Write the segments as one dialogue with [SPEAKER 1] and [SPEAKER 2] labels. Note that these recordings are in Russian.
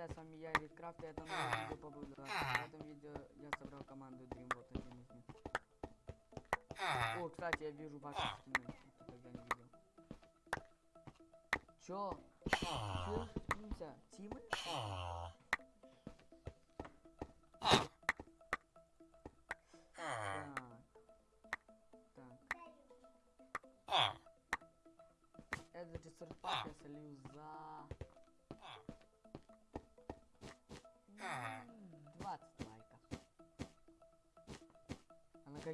[SPEAKER 1] друзья, с вами я, Ридкрафт, и это новое видео по Бэйбладу. В этом видео я собрал команду Dream, вот один из них. О, кстати, я вижу ваши скины, никто тогда не видел. Чё? Скинься? Тимы? Так. Так. Этот ресурс-пак я солью за...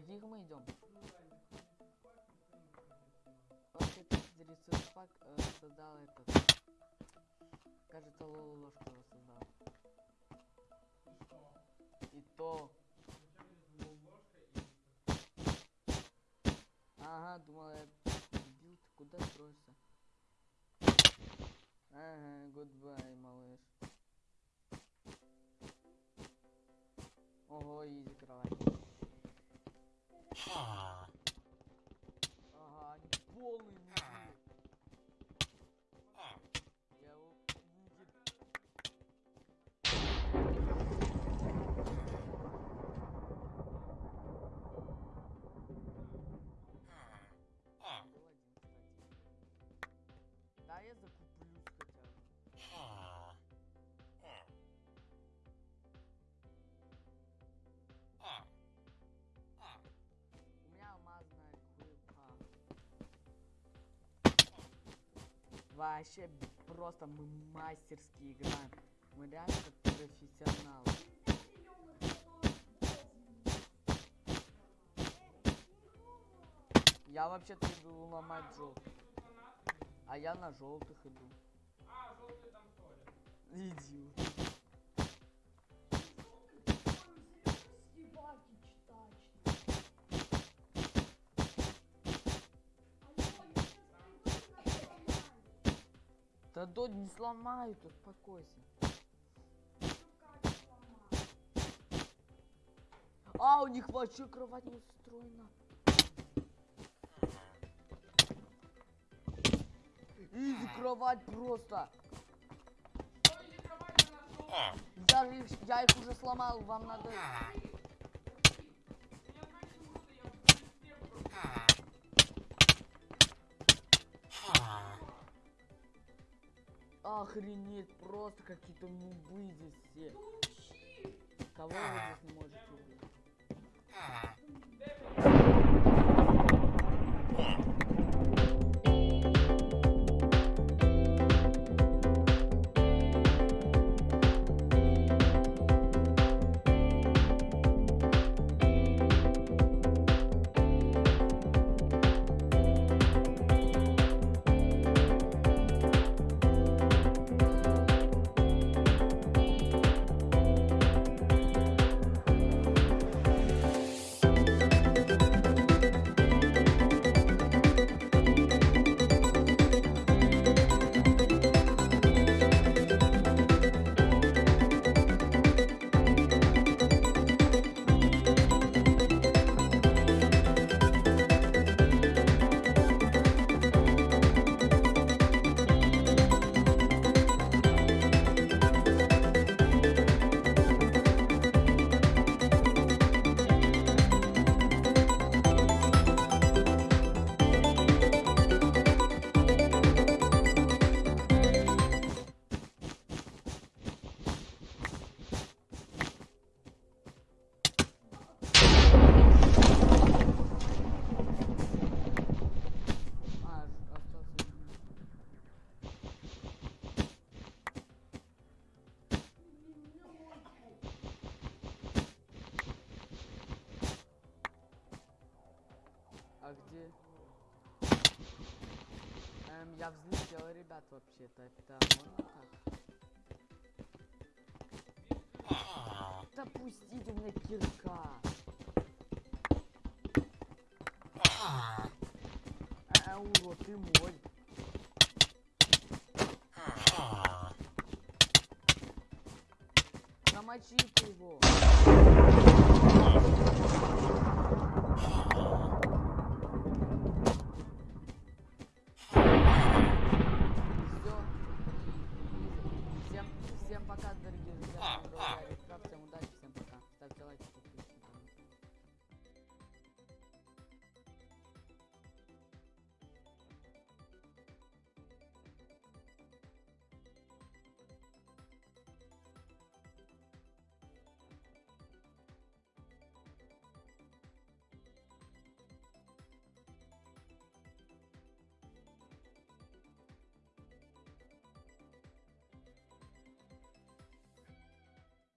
[SPEAKER 1] каких мы идем? Ресурс-пак э, создал этот... Кажется, Лолу ложку его создал. И то... Ага, думал, я дебил, ты куда строишься? Ага, гудбай, малыш. Ого, изи кровать. Ага, полный Вообще просто мы мастерски играем. Мы реально как профессионалы. Я вообще-то иду ломать желтых. А я на желтых иду. Идиот. Да дочь не сломают, успокойся. А, у них вообще кровать не устроена. Изи кровать просто. Я, их, я их уже сломал, вам надо... Охренеть, просто какие-то нубы здесь все. Кого вы здесь не можете убить? А где? Эм, я взлетел, ребят, вообще-то. Это можно как? Да мне кирка. А, урод, ты мой. Замочите его.